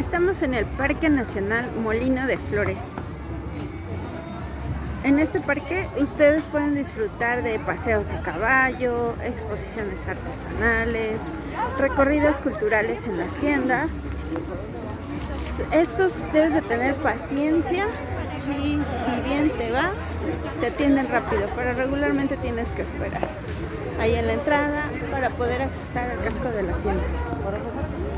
Estamos en el Parque Nacional Molino de Flores. En este parque ustedes pueden disfrutar de paseos a caballo, exposiciones artesanales, recorridos culturales en la hacienda. Estos debes de tener paciencia y si bien te va, te atienden rápido, pero regularmente tienes que esperar ahí en la entrada para poder accesar al casco de la hacienda.